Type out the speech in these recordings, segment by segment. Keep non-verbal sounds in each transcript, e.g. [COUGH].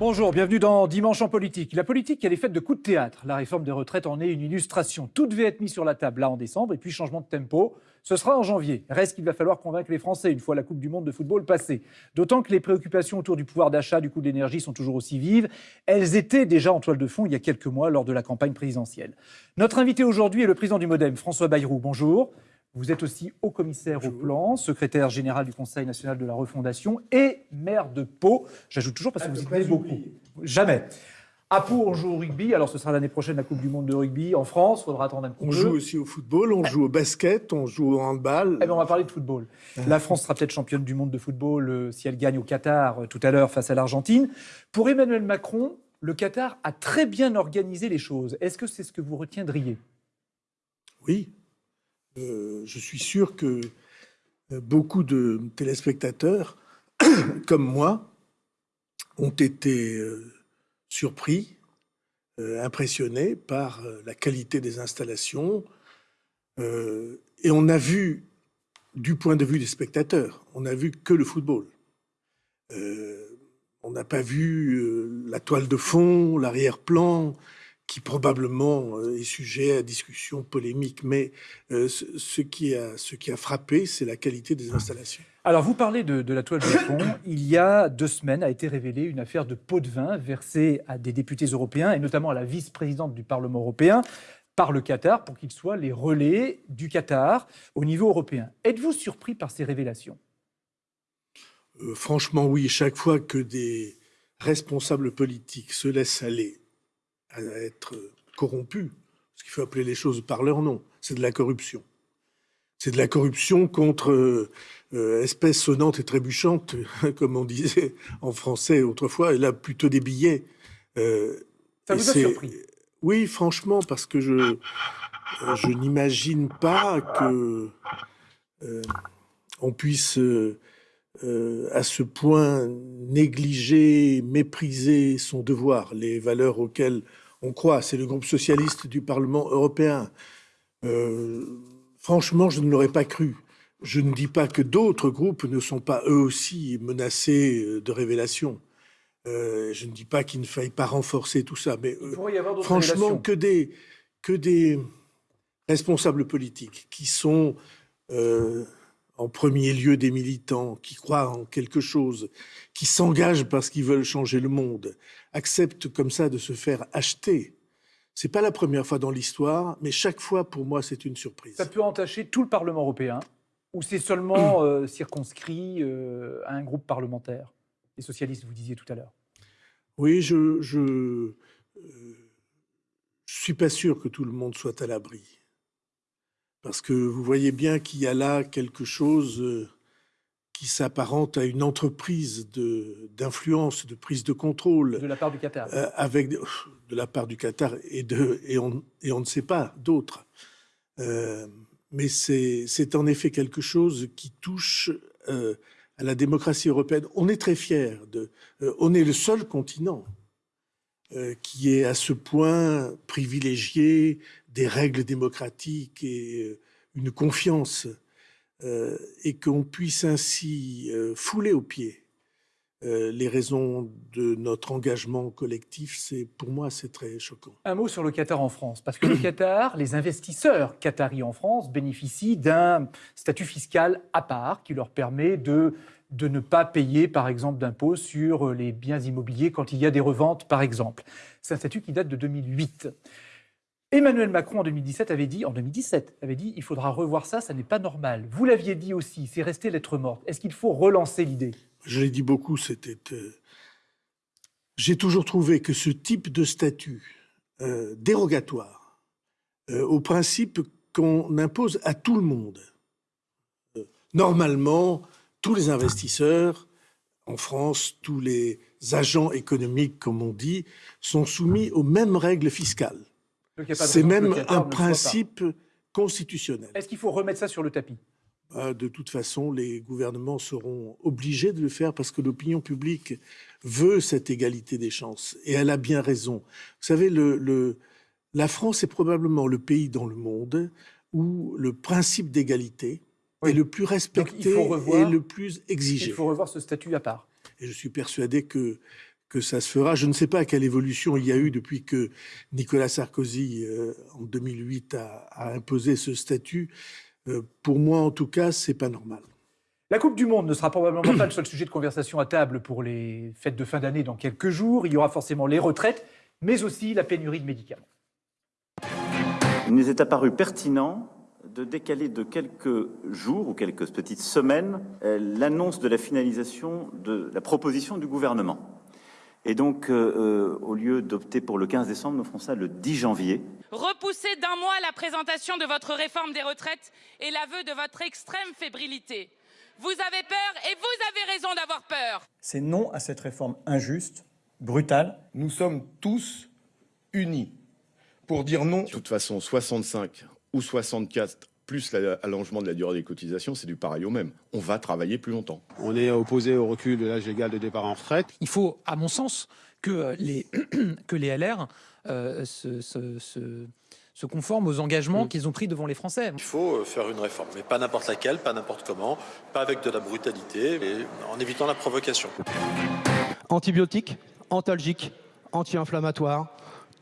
Bonjour, bienvenue dans Dimanche en politique. La politique, elle est faite de coups de théâtre. La réforme des retraites en est une illustration. Tout devait être mis sur la table là en décembre et puis changement de tempo. Ce sera en janvier. Reste qu'il va falloir convaincre les Français une fois la Coupe du Monde de football passée. D'autant que les préoccupations autour du pouvoir d'achat, du coût de l'énergie sont toujours aussi vives. Elles étaient déjà en toile de fond il y a quelques mois lors de la campagne présidentielle. Notre invité aujourd'hui est le président du Modem, François Bayrou. Bonjour. Vous êtes aussi haut commissaire au plan, secrétaire général du Conseil national de la refondation et maire de Pau. J'ajoute toujours parce que vous y tenez beaucoup. Jamais. À Pau, on joue au rugby. Alors, ce sera l'année prochaine la Coupe du Monde de rugby en France. Il faudra attendre un petit On peu. joue aussi au football, on joue au basket, on joue au handball. Eh bien, on va parler de football. La France sera peut-être championne du monde de football euh, si elle gagne au Qatar euh, tout à l'heure face à l'Argentine. Pour Emmanuel Macron, le Qatar a très bien organisé les choses. Est-ce que c'est ce que vous retiendriez? Oui. Euh, je suis sûr que euh, beaucoup de téléspectateurs, [COUGHS] comme moi, ont été euh, surpris, impressionnés par la qualité des installations. Et on a vu, du point de vue des spectateurs, on n'a vu que le football. On n'a pas vu la toile de fond, l'arrière-plan, qui probablement euh, est sujet à discussion polémique. Mais euh, ce, ce qui a, ce qui a frappé, c'est la qualité des installations. Alors, vous parlez de, de la toile de fond. [COUGHS] Il y a deux semaines a été révélée une affaire de pot de vin versée à des députés européens et notamment à la vice-présidente du Parlement européen par le Qatar pour qu'ils soient les relais du Qatar au niveau européen. Êtes-vous surpris par ces révélations? Euh, franchement, oui, chaque fois que des responsables politiques se laissent aller à être corrompus, parce qu'il faut appeler les choses par leur nom, c'est de la corruption. C'est de la corruption contre euh, euh, espèce sonnante et trébuchante, [LAUGHS] comme on disait en français autrefois, et là plutôt des billets. Euh, Ça vous a surpris? Oui, franchement, parce que je, euh, je n'imagine pas que euh, on puisse euh, à ce point négliger, mépriser son devoir, les valeurs auxquelles on croit. C'est le groupe socialiste du Parlement européen. Euh, franchement, je ne l'aurais pas cru. Je ne dis pas que d'autres groupes ne sont pas eux aussi menacés euh, de révélations. Euh, je ne dis pas qu'il ne faille pas renforcer tout ça, mais euh, y avoir franchement, révélations. que des, que des responsables politiques qui sont en premier lieu des militants, qui croient en quelque chose, qui s'engagent parce qu'ils veulent changer le monde, acceptent comme ça de se faire acheter. C'est pas la première fois dans l'histoire, mais chaque fois pour moi c'est une surprise. Ça peut entacher tout le Parlement européen ou c'est seulement [CLEARS THROAT] euh, circonscrit euh, à un groupe parlementaire? Les socialistes, vous disiez tout à l'heure. Oui, je je, euh, je suis pas sûr que tout le monde soit à l'abri, parce que vous voyez bien qu'il y a là quelque chose euh, qui s'apparente à une entreprise d'influence, de prise de contrôle, De la part du Qatar. euh, avec de, la part du Qatar et de et on et on ne sait pas d'autres. Euh, mais c'est en effet quelque chose qui touche euh, à la démocratie européenne. On est très fiers de. on est le seul continent qui est à ce point privilégié des règles démocratiques et euh, une confiance euh, et qu'on puisse ainsi euh, fouler aux pieds euh, les raisons de notre engagement collectif, c'est pour moi c'est très choquant. Un mot sur le Qatar en France, parce que le Qatar, les investisseurs qataris en France bénéficient d'un statut fiscal à part qui leur permet de, de ne pas payer, par exemple, d'impôts sur les biens immobiliers quand il y a des reventes, par exemple. C'est un statut qui date de 2008. Emmanuel Macron en 2017 avait dit, en 2017, avait dit, il faudra revoir ça, ça n'est pas normal. Vous l'aviez dit aussi, c'est resté lettre morte. Est-ce qu'il faut relancer l'idée? Je l'ai dit beaucoup, c'était. euh, J'ai toujours trouvé que ce type de statut euh, dérogatoire euh, au principe qu'on impose à tout le monde, normalement, tous les investisseurs en France, tous les agents économiques, comme on dit, sont soumis aux mêmes règles fiscales. C'est même un principe constitutionnel. Est-ce qu'il faut remettre ça sur le tapis? Ah, De toute façon, les gouvernements seront obligés de le faire parce que l'opinion publique veut cette égalité des chances. Et elle a bien raison. Vous savez, le, le- la France est probablement le pays dans le monde où le principe d'égalité Oui. est le plus respecté revoir- et le plus exigé. Il faut revoir ce statut à part. Et je suis persuadé que, que ça se fera. Je ne sais pas quelle évolution il y a eu depuis que Nicolas Sarkozy, euh, en 2008, a, imposé ce statut. Euh, pour moi, en tout cas, c'est pas normal. La Coupe du Monde ne sera probablement pas le seul sujet de conversation à table pour les fêtes de fin d'année dans quelques jours. Il y aura forcément les retraites, mais aussi la pénurie de médicaments. Il nous est apparu pertinent de décaler de quelques jours ou quelques petites semaines euh, l'annonce de la finalisation de la proposition du gouvernement. Et donc, euh, euh, au lieu d'opter pour le 15 décembre, nous ferons ça le 10 janvier. Repoussez d'un mois la présentation de votre réforme des retraites et l'aveu de votre extrême fébrilité. Vous avez peur et vous avez raison d'avoir peur. C'est non à cette réforme injuste, brutale. Nous sommes tous unis pour dire non. De toute façon, 65 ou 64 plus l'allongement de la durée des cotisations, c'est du pareil au même. On va travailler plus longtemps. On est opposé au recul de l'âge légal de départ en retraite. Il faut, à mon sens, que les, [CLEARS THROAT] que les LR euh, se, se, conforment aux engagements mm. qu'ils ont pris devant les Français. Il faut euh, faire une réforme, mais pas n'importe laquelle, pas n'importe comment, pas avec de la brutalité, mais en évitant la provocation. Antibiotiques, antalgiques, anti-inflammatoires,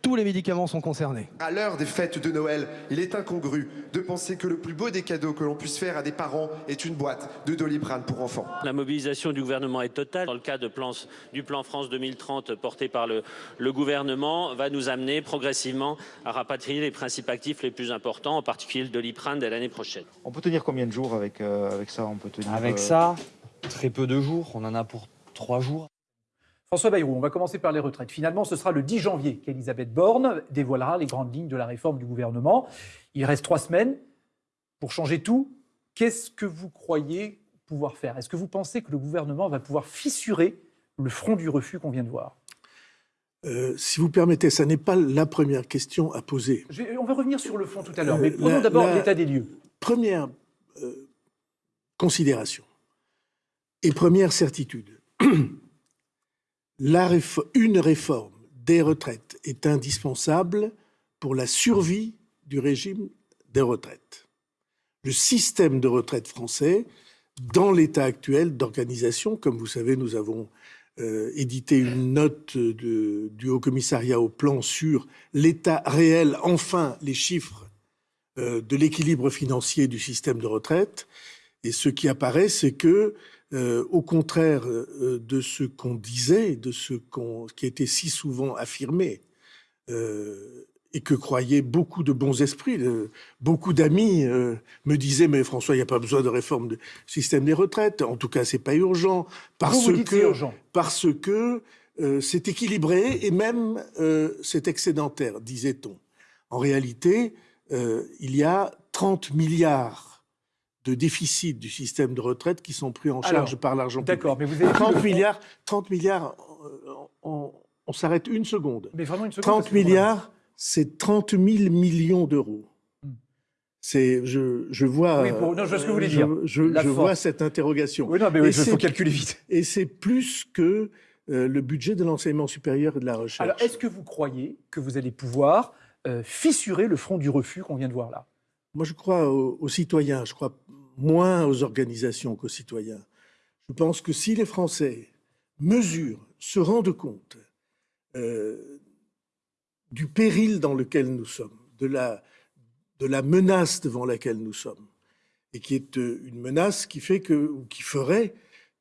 tous les médicaments sont concernés. À l'heure des fêtes de Noël, il est incongru de penser que le plus beau des cadeaux que l'on puisse faire à des parents est une boîte de Doliprane pour enfants. La mobilisation du gouvernement est totale. Dans le cas de plan, du plan France 2030 porté par le, le, gouvernement, va nous amener progressivement à rapatrier les principes actifs les plus importants, en particulier le Doliprane dès l'année prochaine. On peut tenir combien de jours avec, euh, avec ça? On peut tenir, Avec euh, ça, très peu de jours. On en a pour trois jours. François Bayrou, on va commencer par les retraites. Finalement, ce sera le 10 janvier qu'Elisabeth Borne dévoilera les grandes lignes de la réforme du gouvernement. Il reste trois semaines pour changer tout. Qu'est-ce que vous croyez pouvoir faire? Est-ce que vous pensez que le gouvernement va pouvoir fissurer le front du refus qu'on vient de voir? Euh, si vous permettez, ça n'est pas la première question à poser. on va revenir sur le fond tout à l'heure, mais prenons d'abord l'état des lieux. Première euh, considération et première certitude. [CLEARS THROAT] une réforme des retraites est indispensable pour la survie du régime des retraites. Le système de retraite français, dans l'état actuel d'organisation, comme vous savez, nous avons euh, édité une note du Haut Commissariat au plan sur l'état réel, enfin les chiffres euh, de l'équilibre financier du système de retraite. Et ce qui apparaît, c'est que euh, au contraire euh, de ce qu'on disait, de ce qui était si souvent affirmé, euh, et que croyaient beaucoup de bons esprits. beaucoup d'amis me disaient mais François, il n'y a pas besoin de réforme du système des retraites. En tout cas, c'est pas urgent parce que parce que c'est équilibré et même c'est excédentaire, disait-on. En réalité, il y a 30 milliards de déficit du système de retraite qui sont pris en charge par l'argent public. D'accord, mais vous avez 30 milliards, 30 milliards, on, s'arrête une seconde. Mais vraiment une seconde. 30 milliards, c'est 30 000 millions d'euros. Hmm. C'est, je, je vois. Oui, non, je vois ce que vous voulez dire. Je, vois cette interrogation. Oui, non, mais il faut calculer vite. [LAUGHS] Et c'est plus que euh, le budget de l'enseignement supérieur et de la recherche. Alors, est-ce que vous croyez que vous allez pouvoir euh, fissurer le front du refus qu'on vient de voir là? Moi, je crois aux citoyens. Je crois moins aux organisations qu'aux citoyens. Je pense que si les Français mesurent, se rendent compte euh, du péril dans lequel nous sommes, de la, menace devant laquelle nous sommes, et qui est euh, une menace qui fait que, ou qui ferait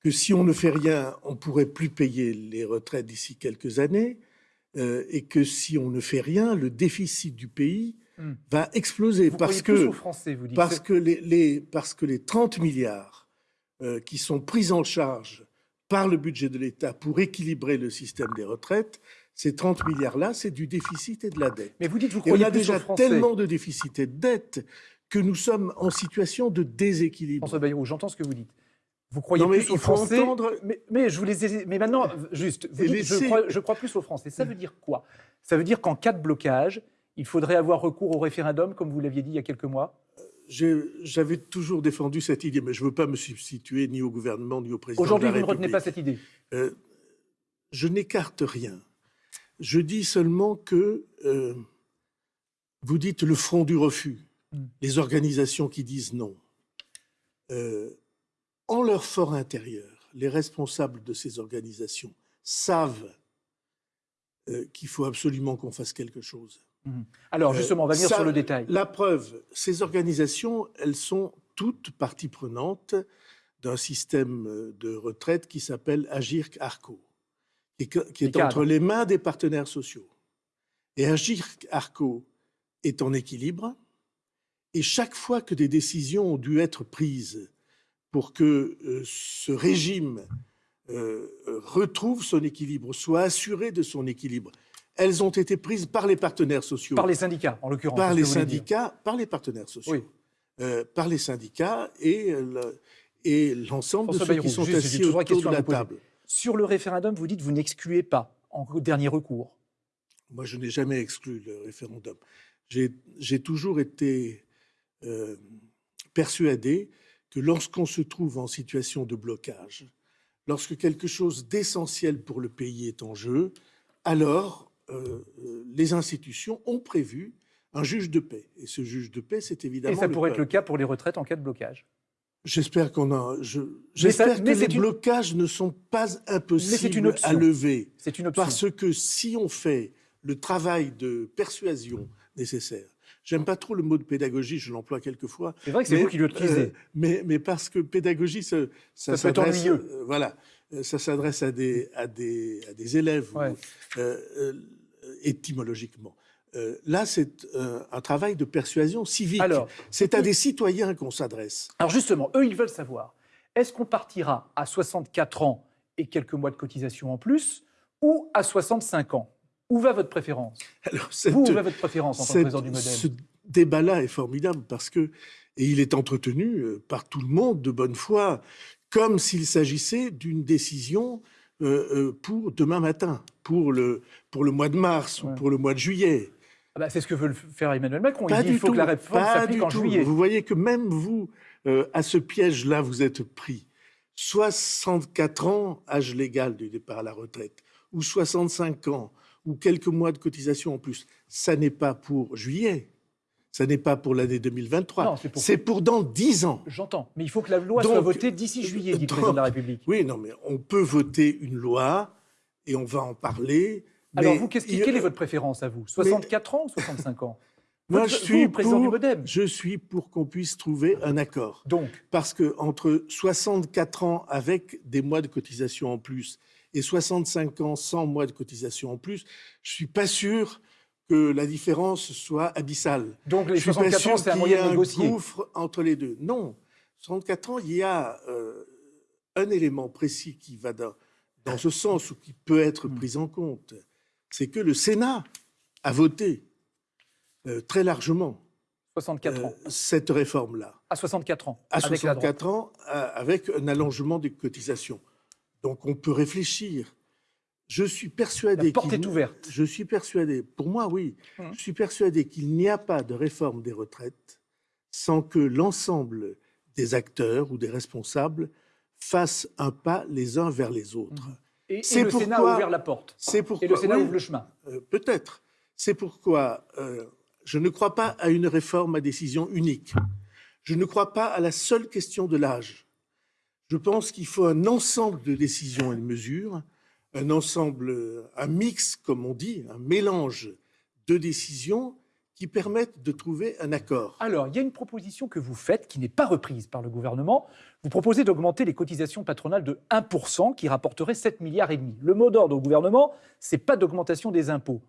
que si on ne fait rien, on pourrait plus payer les retraites d'ici quelques années, euh, et que si on ne fait rien, le déficit du pays Hmm. va exploser parce que, parce, que les, parce que les 30 milliards euh, qui sont pris en charge par le budget de l'État pour équilibrer le système des retraites, ces 30 milliards-là, c'est du déficit et de la dette. Mais vous dites, vous croyez et on a déjà tellement de déficit et de dette que nous sommes en situation de déséquilibre. François Bayrou, j'entends ce que vous dites. Vous croyez plus aux Français entendre... mais, je vous les mais maintenant, juste, je, crois, je crois plus aux Français. Ça veut dire quoi? Ça veut dire qu'en cas de blocage, il faudrait avoir recours au référendum, comme vous l'aviez dit il y a quelques mois? J'avais toujours défendu cette idée, mais je ne veux pas me substituer ni au gouvernement ni au président. Aujourd'hui, vous ne retenez pas cette idée? Euh, Je n'écarte rien. Je dis seulement que euh, vous dites le front du refus, hmm. les organisations qui disent non. Euh, en leur fort intérieur, les responsables de ces organisations savent euh, qu'il faut absolument qu'on fasse quelque chose. Mhm. Alors justement, on va venir ça, sur le détail. La preuve, ces organisations, elles sont toutes parties prenantes d'un système euh, de retraite qui s'appelle Agirc Arco, et que- qui est entre les mains des partenaires sociaux. Et Agirc Arco est en équilibre, et chaque fois que des décisions ont dû être prises pour que euh, ce régime euh, euh, retrouve son équilibre, soit assuré de son équilibre, elles ont été prises par les partenaires sociaux Par les syndicats, en l'occurrence. par les que syndicats, par les partenaires sociaux, Oui. Euh, par les syndicats et, euh, le- et l'ensemble de ceux qui sont juste, assis autour de la table. Sur le référendum, vous dites vous n'excluez pas en dernier recours. Moi, je n'ai jamais exclu le référendum. J'ai j'ai toujours été euh, persuadé que lorsqu'on se trouve en situation de blocage, lorsque quelque chose d'essentiel pour le pays est en jeu, alors euh, euh, les institutions ont prévu un juge de paix. Et ce juge de paix, c'est Et évidemment. ça pourrait être le cas pour les retraites en cas de blocage. J'espère qu'on a. je- ça- J'espère que les une- blocages ne sont pas impossibles une à lever. C'est une option. Parce que si on fait le travail de persuasion nécessaire, j'aime pas trop le mot de pédagogie, je l'emploie quelquefois. C'est vrai que c'est vous qui l'utilisez. euh, mais, mais parce que pédagogie, ça, Ça peut être ennuyeux. euh, voilà, ça s'adresse à des, à, des, à des élèves ou, Ouais. euh, étymologiquement. Euh, là, c'est euh, un travail de persuasion civique. C'est à des citoyens qu'on s'adresse. Alors justement, eux, ils veulent savoir, est-ce qu'on partira à 64 ans et quelques mois de cotisation en plus, ou à 65 ans? Où va votre préférence? Alors, cette- Vous, où va votre préférence en tant que président du modèle? Ce débat-là est formidable parce que, et il est entretenu euh, par tout le monde de bonne foi, comme s'il s'agissait d'une décision pour demain matin, pour le, pour le mois de mars ou pour le mois de juillet. Ah bah, C'est ce que veut faire Emmanuel Macron. Pas il dit du qu'il faut tout, que la réforme s'applique en tout. juillet. Vous voyez que même vous, euh, à ce piège-là, vous êtes pris. 64 ans, âge légal du départ à la retraite, ou 65 ans, ou quelques mois de cotisation en plus, ça n'est pas pour juillet, ça n'est pas pour l'année 2023, Non, c'est pour- dans 10 ans. J'entends. Mais il faut que la loi soit votée d'ici juillet, dit le président de la République. Oui, non, mais on peut voter une loi et on va en parler. Alors, mais vous, il- quelle est votre préférence à vous? 64 ans ou 65 ans? [LAUGHS] Moi, je vous, suis président du pour, Modem. je suis pour qu'on puisse trouver un accord. Donc, parce que entre 64 ans avec des mois de cotisation en plus et 65 ans sans mois de cotisation en plus, je suis pas sûr que la différence soit abyssale. Donc, les je suis pas 64 ans, c'est un moyen négocier. gouffre entre les deux. Non, 64 ans, il y a euh, un élément précis qui va dans, dans ce sens ou qui peut être Hmm. pris en compte, c'est que le Sénat a voté euh, très largement 64 ans. euh, cette réforme-là À 64 ans. à avec la droite. 64 ans avec un allongement des cotisations. Donc on peut réfléchir. Je suis persuadé. La porte qu'il- est ouverte. Je suis persuadé, pour moi oui, Hum. je suis persuadé qu'il n'y a pas de réforme des retraites sans que l'ensemble des acteurs ou des responsables fassent un pas les uns vers les autres. Et, et C'est le Sénat a ouvert la porte. C'est pourquoi Et le Sénat oui, ouvre le chemin. euh, Peut-être. C'est pourquoi euh, je ne crois pas à une réforme à décision unique. Je ne crois pas à la seule question de l'âge. Je pense qu'il faut un ensemble de décisions et de mesures, un ensemble, un mix, comme on dit, un mélange de décisions qui permettent de trouver un accord. Alors, il y a une proposition que vous faites qui n'est pas reprise par le gouvernement. Vous proposez d'augmenter les cotisations patronales de 1%, qui rapporterait 7 milliards et demi. Le mot d'ordre au gouvernement, c'est pas d'augmentation des impôts.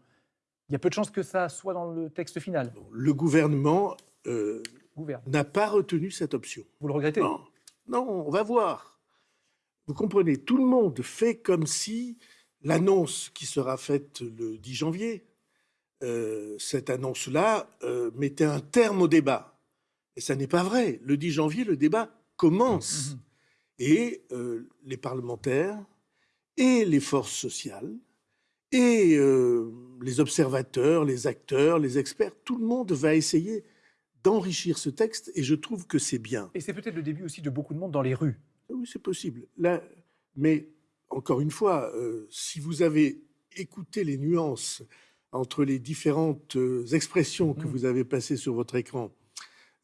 Il y a peu de chances que ça soit dans le texte final. Le gouvernement euh, n'a pas retenu cette option. Vous le regrettez? Non, non, on va voir. Vous comprenez, tout le monde fait comme si l'annonce qui sera faite le 10 janvier, euh, cette annonce-là euh, mettait un terme au débat. Et ça n'est pas vrai. Le 10 janvier, le débat commence. Et euh, les parlementaires et les forces sociales et les observateurs, les acteurs, les experts, tout le monde va essayer d'enrichir ce texte et je trouve que c'est bien. Et c'est peut-être le début aussi de beaucoup de monde dans les rues. Oui, c'est possible. Là, mais encore une fois, euh, si vous avez écouté les nuances entre les différentes euh, expressions que vous avez passées sur votre écran,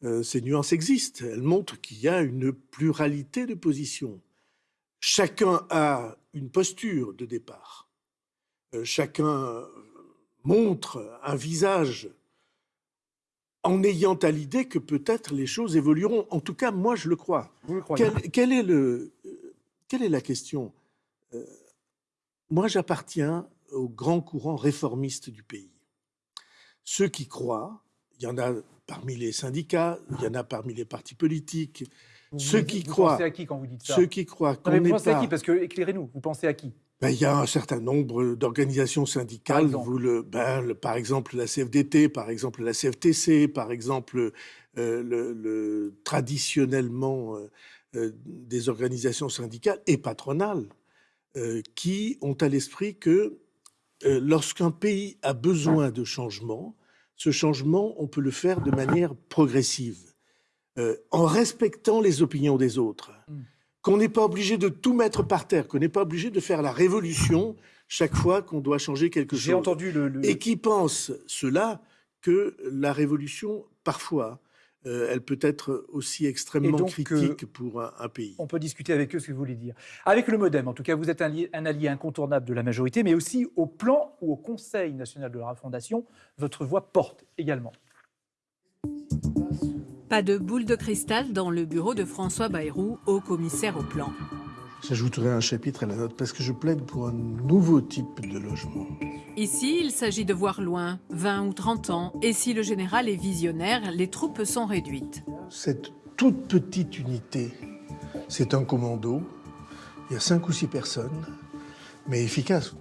euh, ces nuances existent. Elles montrent qu'il y a une pluralité de positions. Chacun a une posture de départ. euh, chacun montre un visage en ayant à l'idée que peut-être les choses évolueront. En tout cas, moi, je le crois. Vous le croyez Quelle, quelle est, le, euh, quelle est la question Euh, Moi, j'appartiens au grand courant réformiste du pays. Ceux qui croient, il y en a parmi les syndicats, il y en a parmi les partis politiques, Vous- ceux vous- qui vous croient, pensez à qui quand vous dites ça? Ceux qui croient vous pensez à qui? Parce que éclairez-nous. Vous pensez à qui? Ben, il y a un certain nombre d'organisations syndicales, exemple. Vous le, ben, le- par exemple la CFDT, par exemple la CFTC, par exemple euh, le, le- traditionnellement euh, euh, des organisations syndicales et patronales euh, qui ont à l'esprit que lorsqu'un pays a besoin de changement, ce changement, on peut le faire de manière progressive, en respectant les opinions des autres qu'on n'est pas obligé de tout mettre par terre, qu'on n'est pas obligé de faire la révolution chaque fois qu'on doit changer quelque chose. J'ai entendu le, le- Et qui pense cela que la révolution, parfois, euh, elle peut être aussi extrêmement donc, critique pour un, un pays. On peut discuter avec eux ce que vous voulez dire. Avec le MoDem, en tout cas, vous êtes un, un allié incontournable de la majorité, mais aussi au plan ou au Conseil national de la refondation, votre voix porte également. Pas de boule de cristal dans le bureau de François Bayrou, haut commissaire au plan. J'ajouterai un chapitre à la note parce que je plaide pour un nouveau type de logement. Ici, il s'agit de voir loin, 20 ou 30 ans, et si le général est visionnaire, les troupes sont réduites. Cette toute petite unité, c'est un commando. Il y a cinq ou six personnes, mais efficace.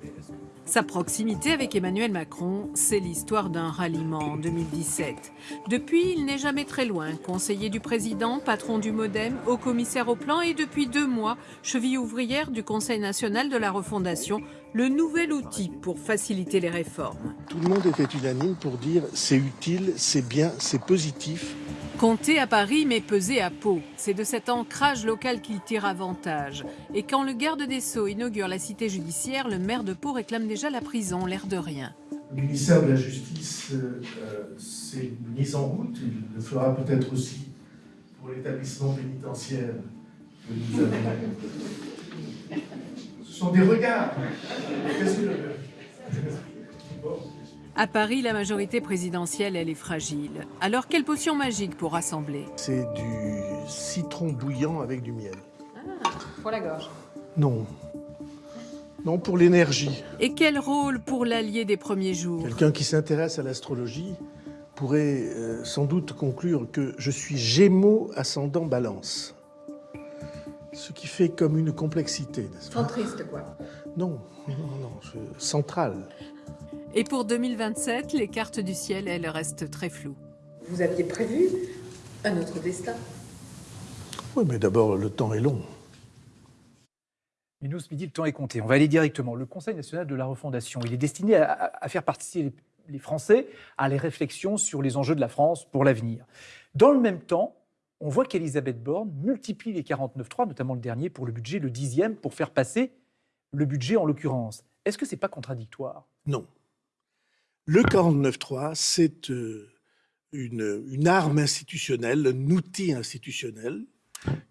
Sa proximité avec Emmanuel Macron, c'est l'histoire d'un ralliement en 2017. Depuis, il n'est jamais très loin, conseiller du président, patron du Modem, haut commissaire au plan et depuis deux mois, cheville ouvrière du Conseil national de la refondation, le nouvel outil pour faciliter les réformes. Tout le monde était unanime pour dire c'est utile, c'est bien, c'est positif. Compter à Paris mais peser à Pau, c'est de cet ancrage local qu'il tire avantage. Et quand le garde des Sceaux inaugure la cité judiciaire, le maire de Pau réclame déjà la prison, l'air de rien. Le ministère de la Justice euh, s'est mis en route. Il le fera peut-être aussi pour l'établissement pénitentiaire que nous avons. Ce sont des regards. Qu'est-ce que Bon. À Paris, la majorité présidentielle, elle est fragile. Alors quelle potion magique pour rassembler? C'est du citron bouillant avec du miel. Pour la gorge. Non. Non, pour l'énergie. Et quel rôle pour l'allié des premiers jours? Quelqu'un qui s'intéresse à l'astrologie pourrait euh, sans doute conclure que je suis Gémeaux ascendant Balance. Ce qui fait comme une complexité, n'est-ce pas? Centriste, quoi. Non, non, non, je- central. Et pour 2027, les cartes du ciel, elles restent très floues. Vous aviez prévu un autre destin Oui, mais d'abord, le temps est long. Mais nous, ce midi, le temps est compté. On va aller directement. Le Conseil national de la refondation, il est destiné à, à- faire participer les, Français à les réflexions sur les enjeux de la France pour l'avenir. Dans le même temps, on voit qu'Elisabeth Borne multiplie les 49.3, notamment le dernier pour le budget, le dixième, pour faire passer le budget en l'occurrence. Est-ce que c'est pas contradictoire? Non. Le 49.3, c'est euh, une, une arme institutionnelle, un outil institutionnel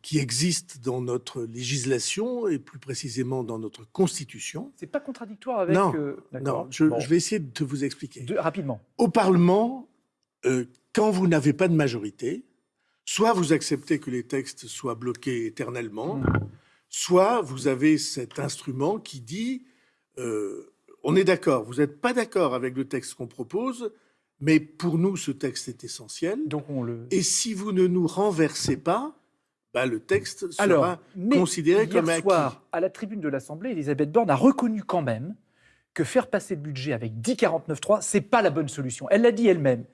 qui existe dans notre législation et plus précisément dans notre Constitution. C'est pas contradictoire avec. non, euh, non je, Bon. je vais essayer de vous expliquer. De- rapidement. Au Parlement, euh, quand vous n'avez pas de majorité, soit vous acceptez que les textes soient bloqués éternellement, soit vous avez cet instrument qui dit euh, on est d'accord, vous n'êtes pas d'accord avec le texte qu'on propose, mais pour nous, ce texte est essentiel. Donc on le. Et si vous ne nous renversez pas, bah, le texte sera Alors, mais considéré hier comme acquis. soir, à la tribune de l'Assemblée, Elisabeth Borne a reconnu quand même que faire passer le budget avec 10,49,3, c'est pas la bonne solution. Elle l'a dit elle-même.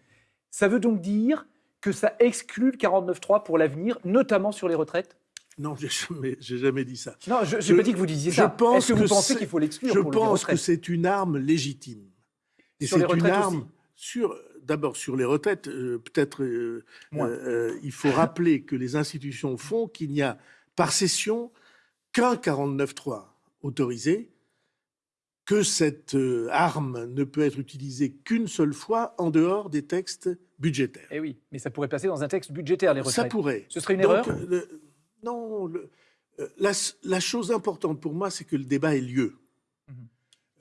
Ça veut donc dire que ça exclut le 49,3 pour l'avenir, notamment sur les retraites? Non, j'ai jamais, jamais dit ça. Non, je n'ai pas dit que vous disiez je ça. pense Est-ce que vous pensez qu'il faut l'exclure Je pour pense que c'est une arme légitime. Et c'est une arme aussi sur d'abord sur les retraites. euh, Peut-être euh, euh, il faut rappeler que les institutions font qu'il n'y a par session qu'un 49.3 autorisé, que cette arme ne peut être utilisée qu'une seule fois en dehors des textes budgétaires. Eh oui, mais ça pourrait passer dans un texte budgétaire, les retraites. Ça pourrait. Ce serait une Donc, erreur le- Non, le- euh, la, la chose importante pour moi, c'est que le débat ait lieu. Mhm.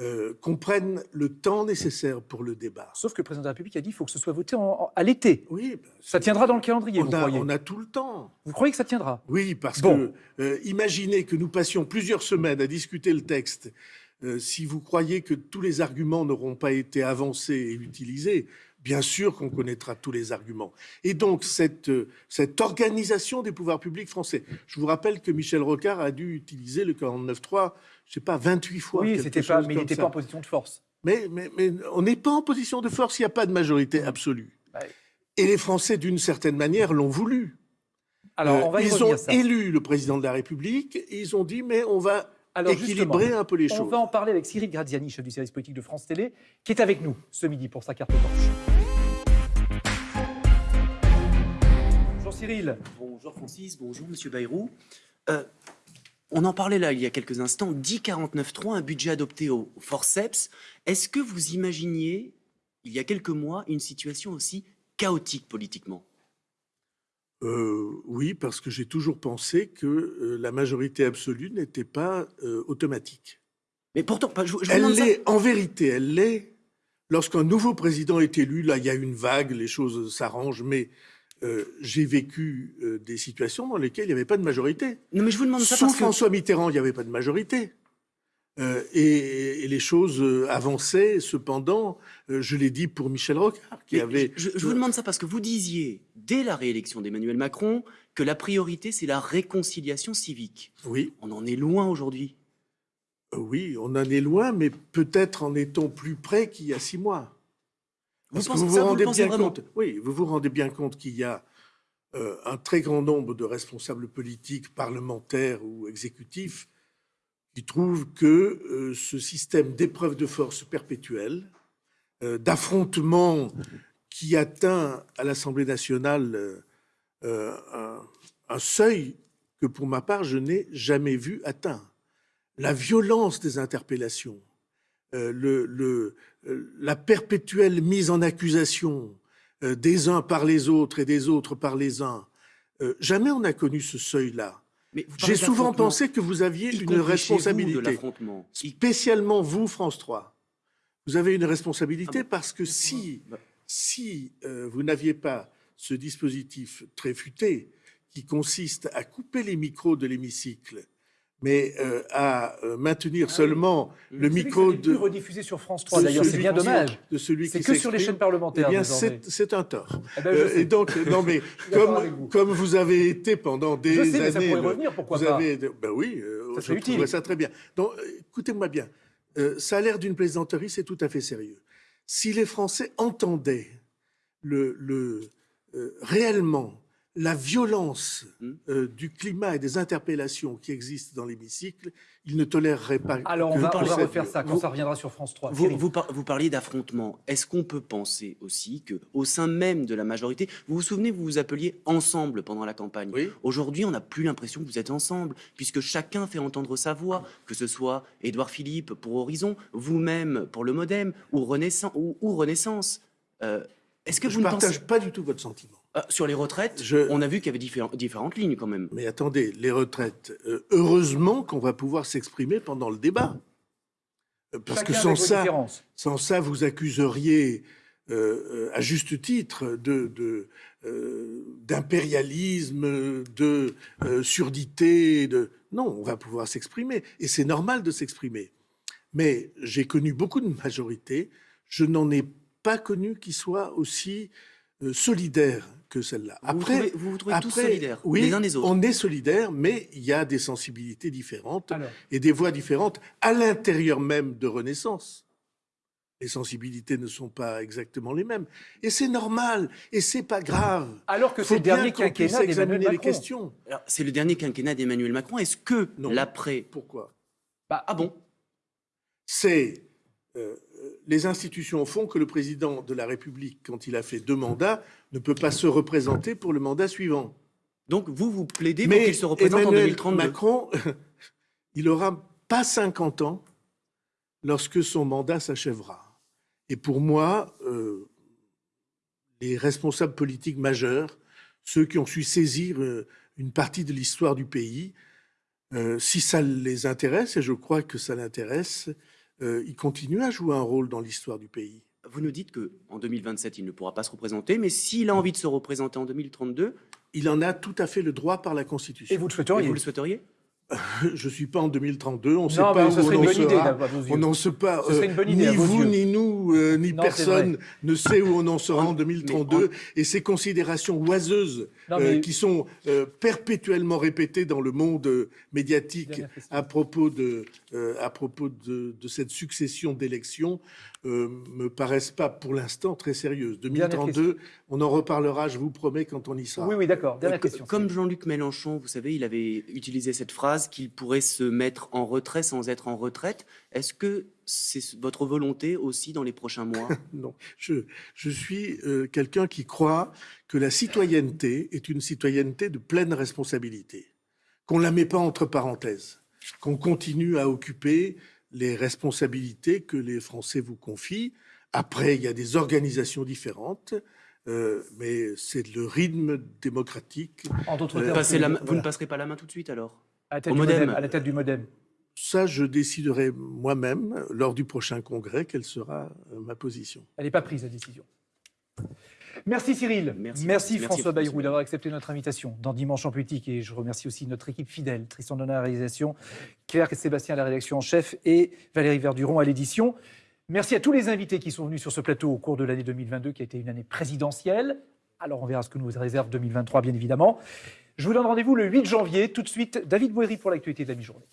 euh, qu'on prenne le temps nécessaire pour le débat. Sauf que le président de la République a dit qu'il faut que ce soit voté en- en- à l'été. Oui, ben, Ça tiendra dans le calendrier, on vous a, croyez on a tout le temps. Vous croyez que ça tiendra? Oui, parce Bon. que euh, imaginez que nous passions plusieurs semaines à discuter le texte. Euh, si vous croyez que tous les arguments n'auront pas été avancés et utilisés, bien sûr qu'on connaîtra tous les arguments. Et donc, cette, euh, cette organisation des pouvoirs publics français. Je vous rappelle que Michel Rocard a dû utiliser le 49.3, je sais pas, 28 fois. Oui, c'était pas, mais il n'était pas en position de force. Mais, mais, mais on n'est pas en position de force, il n'y a pas de majorité absolue. Ouais. Et les Français, d'une certaine manière, l'ont voulu. Alors, Euh, on va y ils ont ça. élu le président de la République et ils ont dit mais on va Alors, équilibrer un peu les On choses. va en parler avec Cyril Graziani, chef du service politique de France Télé, qui est avec nous ce midi pour sa carte blanche. Cyril. Bonjour Francis, bonjour Monsieur Bayrou. Euh, on en parlait là il y a quelques instants, 1049.3, un budget adopté au forceps. Est-ce que vous imaginiez, il y a quelques mois, une situation aussi chaotique politiquement? Euh, oui, parce que j'ai toujours pensé que euh, la majorité absolue n'était pas euh, automatique. Mais pourtant, je, je Elle l'est, en vérité, elle l'est. Lorsqu'un nouveau président est élu, là, il y a une vague, les choses s'arrangent, mais euh, j'ai vécu euh, des situations dans lesquelles il n'y avait pas de majorité. Non, mais je vous demande ça Sous parce que- François Mitterrand, il n'y avait pas de majorité. Euh, et, et les choses avançaient. Cependant, je l'ai dit pour Michel Rocard, qui Mais avait. je, je vous demande ça parce que vous disiez, dès la réélection d'Emmanuel Macron, que la priorité, c'est la réconciliation civique. Oui. On en est loin aujourd'hui. Oui, on en est loin, mais peut-être en est-on plus près qu'il y a six mois. Vous Parce que pensez vous ça, vous vous le rendez pensez bien compte. Oui, vous vous rendez bien compte qu'il y a euh, un très grand nombre de responsables politiques, parlementaires ou exécutifs, qui trouvent que euh, ce système d'épreuve de force perpétuelle, euh, d'affrontement qui atteint à l'Assemblée nationale un, un seuil que, pour ma part, je n'ai jamais vu atteint. La violence des interpellations, euh, le, le- euh, la perpétuelle mise en accusation euh, des uns par les autres et des autres par les uns. Euh, jamais on n'a connu ce seuil-là. J'ai souvent pensé que vous aviez une vous, responsabilité. Spécialement vous, France 3. Vous avez une responsabilité Ah bon parce que si, Bah. si vous n'aviez pas ce dispositif très futé qui consiste à couper les micros de l'hémicycle, mais euh, à euh, maintenir seulement le Celui que micro de rediffusé sur France 3 de d'ailleurs, c'est bien dommage. de celui C'est que sur les chaînes parlementaires eh bien, c'est un tort. Eh ben, Euh, et donc, [LAUGHS] non mais vous. comme, vous avez été pendant des Je sais, mais ça années, pourrait le- revenir, pourquoi vous pas avez, ben oui, euh, Ça je utile. ça très bien. Donc, euh, écoutez-moi bien. Euh, ça a l'air d'une plaisanterie, c'est tout à fait sérieux. Si les Français entendaient le, le, euh, réellement la violence Hmm. euh, du climat et des interpellations qui existent dans l'hémicycle, ils ne toléreraient pas. Alors on va, on va refaire ça quand Vous- ça reviendra sur France 3. Vous, vous, par- vous parliez d'affrontement. Est-ce qu'on peut penser aussi que, au sein même de la majorité, vous vous souvenez, vous vous appeliez ensemble pendant la campagne. Aujourd'hui, on n'a plus l'impression que vous êtes ensemble, puisque chacun fait entendre sa voix, que ce soit Édouard Philippe pour Horizon, vous-même pour le MoDem ou Renaissance. Ou, ou Renaissance. Euh, Est-ce que Je vous ne partage pensez pas du tout votre sentiment. Ah, sur les retraites On a vu qu'il y avait différents- différentes lignes quand même. Mais attendez, les retraites, euh, heureusement qu'on va pouvoir s'exprimer pendant le débat. Euh, Parce Chacun que sans ça, sans ça, vous accuseriez euh, euh, à juste titre de, de, euh, d'impérialisme, de euh, surdité. De... Non, on va pouvoir s'exprimer. Et c'est normal de s'exprimer. Mais j'ai connu beaucoup de majorités. Je n'en ai pas connu qui soit aussi euh, solidaire que celle-là. Vous vous trouvez- vous vous trouvez tous solidaires, oui, les uns des autres On est solidaires, mais il y a des sensibilités différentes Alors. et des voix différentes à l'intérieur même de Renaissance. Les sensibilités ne sont pas exactement les mêmes. Et c'est normal, et c'est pas grave. Alors que c'est le dernier quinquennat d'Emmanuel les Macron. questions. Alors, C'est le dernier quinquennat d'Emmanuel Macron. Est-ce que l'après. Pourquoi? Ah bon? C'est les institutions font que le président de la République, quand il a fait deux mandats, ne peut pas se représenter pour le mandat suivant. Donc vous, vous plaidez pour Mais qu'il se représente en Emmanuel 2032 Macron, [LAUGHS] il aura pas 50 ans lorsque son mandat s'achèvera. Et pour moi, euh, les responsables politiques majeurs, ceux qui ont su saisir euh, une partie de l'histoire du pays, euh, si ça les intéresse, et je crois que ça l'intéresse, euh, il continue à jouer un rôle dans l'histoire du pays. Vous nous dites que en 2027, il ne pourra pas se représenter, mais s'il a envie de se représenter en 2032, Il en a tout à fait le droit par la Constitution. Et vous le souhaiteriez vous le souhaiteriez [LAUGHS] Je suis pas en 2032, on ne sait pas où ce serait on une en bonne idée, sera. On n'en sait pas. Ce serait une bonne idée à ni vous, ni nous, euh, ni Non, personne ne sait où on en sera en 2032. Et ces considérations oiseuses Non, euh, qui sont euh, perpétuellement répétées dans le monde médiatique à propos de, euh, à propos de, de cette succession d'élections euh, me paraissent pas pour l'instant très sérieuses. Dernière 2032, on en reparlera, je vous promets, quand on y sera. Oui, oui, d'accord. Dernière Euh, question. Comme Jean-Luc Mélenchon, vous savez, il avait utilisé cette phrase qu'il pourrait se mettre en retrait sans être en retraite. Est-ce que c'est votre volonté aussi dans les prochains mois? [LAUGHS] Non, je, je suis euh, quelqu'un qui croit que la citoyenneté est une citoyenneté de pleine responsabilité, qu'on ne la met pas entre parenthèses, qu'on continue à occuper les responsabilités que les Français vous confient. Après, il y a des organisations différentes, euh, mais c'est le rythme démocratique. En d'autres Euh, termes, la Vous voilà. ne passerez pas la main tout de suite alors? À la tête Au du modem. modem. À la tête du modem. Ça, je déciderai moi-même lors du prochain congrès quelle sera euh, ma position. Elle n'est pas prise, la décision. Merci Cyril. Merci. Merci, Merci, François Bayrou. d'avoir accepté notre invitation dans Dimanche en politique. Et je remercie aussi notre équipe fidèle, Tristan Donat à la réalisation, Claire et Sébastien à la rédaction en chef et Valérie Verduron à l'édition. Merci à tous les invités qui sont venus sur ce plateau au cours de l'année 2022 qui a été une année présidentielle. Alors on verra ce que nous réserve 2023 bien évidemment. Je vous donne rendez-vous le 8 janvier. Tout de suite, David Boéry pour l'actualité de la mi-journée.